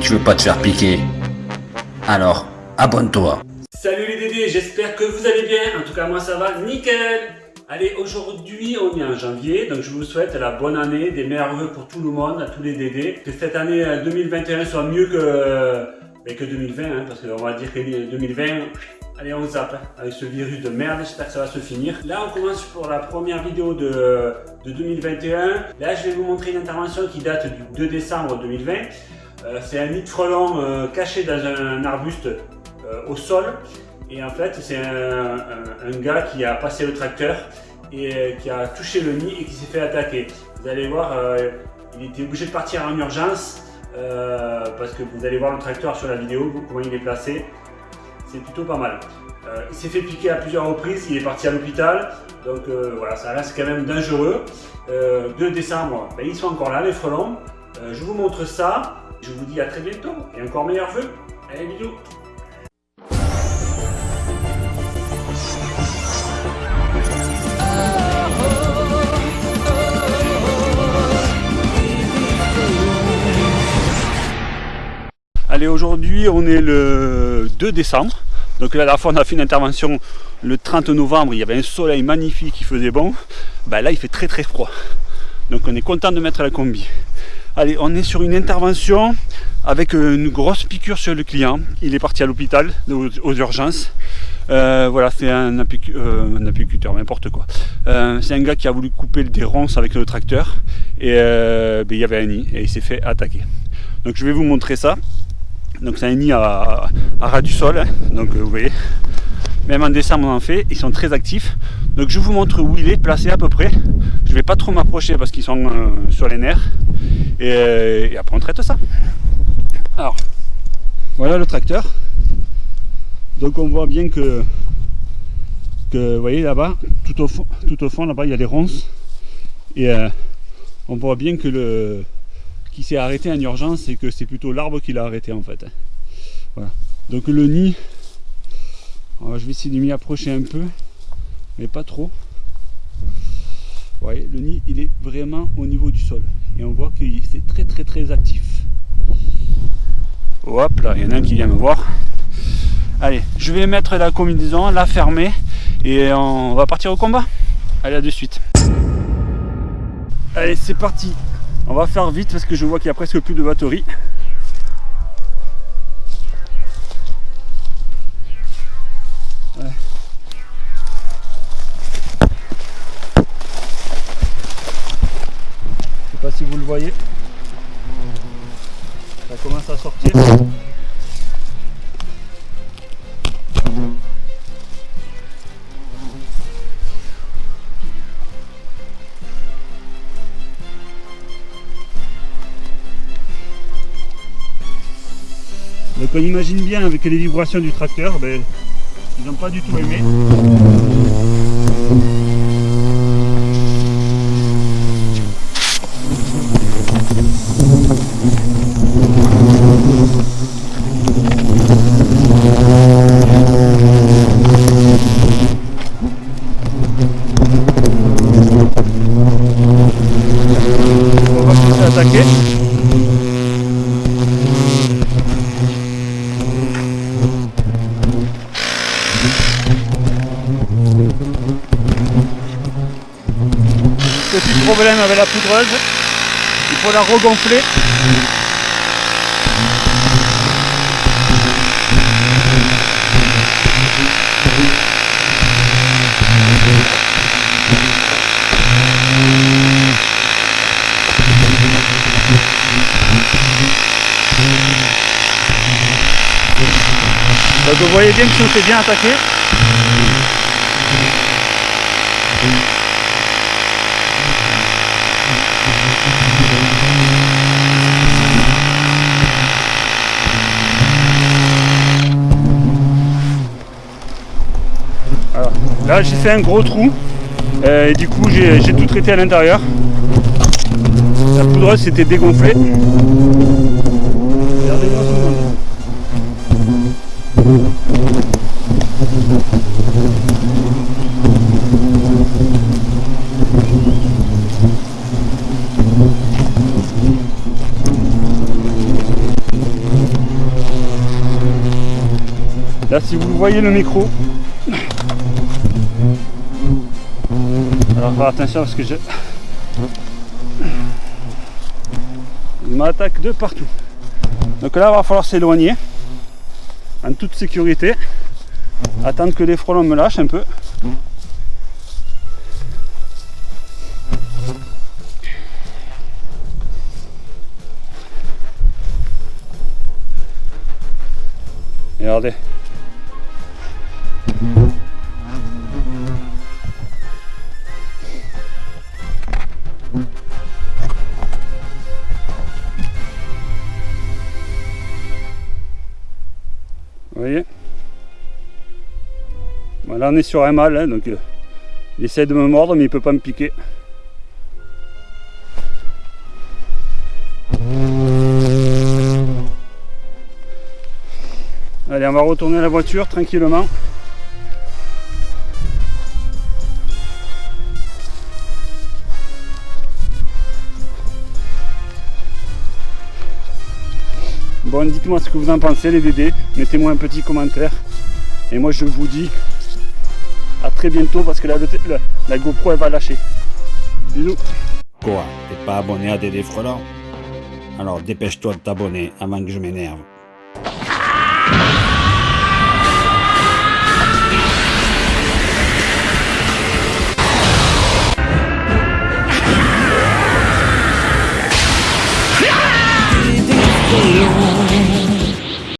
tu veux pas te faire piquer. Alors, abonne-toi. Salut les Dédés, j'espère que vous allez bien. En tout cas, moi ça va nickel. Allez, aujourd'hui, on est en janvier, donc je vous souhaite la bonne année, des meilleurs vœux pour tout le monde, à tous les Dédés. Que cette année 2021 soit mieux que, ben, que 2020, hein, parce qu'on va dire que 2020, allez, on zappe hein, avec ce virus de merde. J'espère que ça va se finir. Là, on commence pour la première vidéo de, de 2021. Là, je vais vous montrer une intervention qui date du 2 décembre 2020. Euh, c'est un nid de frelon euh, caché dans un arbuste euh, au sol. Et en fait, c'est un, gars qui a passé le tracteur et qui a touché le nid et qui s'est fait attaquer. Vous allez voir, il était obligé de partir en urgence parce que vous allez voir le tracteur sur la vidéo, comment il est placé. C'est plutôt pas mal. il s'est fait piquer à plusieurs reprises, il est parti à l'hôpital. Donc voilà, ça reste quand même dangereux. 2 décembre, ben, ils sont encore là, les frelons. je vous montre ça. Je vous dis à très bientôt et encore meilleurs vœux. Allez, bisous Allez, aujourd'hui, on est le 2 décembre. Donc là, la fois, on a fait une intervention le 30 novembre. Il y avait un soleil magnifique qui faisait bon. Ben là, il fait très très froid. Donc on est content de mettre la combi. Allez, on est sur une intervention avec une grosse piqûre sur le client. Il est parti à l'hôpital, aux, urgences. Euh, voilà, c'est un, euh, apiculteur, n'importe quoi. Euh, c'est un gars qui a voulu couper des ronces avec le tracteur et ben, il y avait un nid et il s'est fait attaquer. Donc je vais vous montrer ça. Donc c'est un nid à, ras du sol, hein. donc vous voyez. Même en décembre on en fait, ils sont très actifs. Donc je vous montre où il est placé à peu près. Je vais pas trop m'approcher parce qu'ils sont sur les nerfs. Et, après on traite ça. Alors, voilà le tracteur. Donc on voit bien que, que vous voyez là-bas, tout au fond, tout au fond là-bas il y a des ronces. Et euh, on voit bien que le qui s'est arrêté en urgence et que c'est plutôt l'arbre qui l'a arrêté en fait. Voilà. Donc le nid, je vais essayer de m'y approcher un peu, mais pas trop. Vous voyez, le nid il est vraiment au niveau du sol et on voit que c'est très très très actif. Hop là, il y en a un qui vient me voir. Allez, je vais mettre la combinaison, la fermer et on va partir au combat. Allez, à de suite. Allez, c'est parti. On va faire vite parce que je vois qu'il y a presque plus de batterie. Voyez. Ça commence à sortir. Donc on imagine bien avec les vibrations du tracteur, ben, ils n'ont pas du tout aimé. Problème avec la poudreuse, il faut la regonfler. Vous voyez bien que on s'est bien attaqué. Là j'ai fait un gros trou euh, et du coup j'ai tout traité à l'intérieur. La poudreuse s'était dégonflée. Là si vous voyez le micro, alors faire attention parce que je... Il m'attaque de partout. Donc là, il va falloir s'éloigner en toute sécurité. Attendre que les frelons me lâchent un peu. Regardez. Vous voyez Là on est sur un mâle, hein, donc euh, il essaie de me mordre mais il peut pas me piquer. Allez, on va retourner à la voiture tranquillement. Dites-moi ce que vous en pensez les bébés. Mettez-moi un petit commentaire. Et moi, je vous dis à très bientôt parce que la, la, GoPro, elle va lâcher. Bisous. Quoi T'es pas abonné à Dédé Frelant Alors dépêche-toi de t'abonner avant que je m'énerve.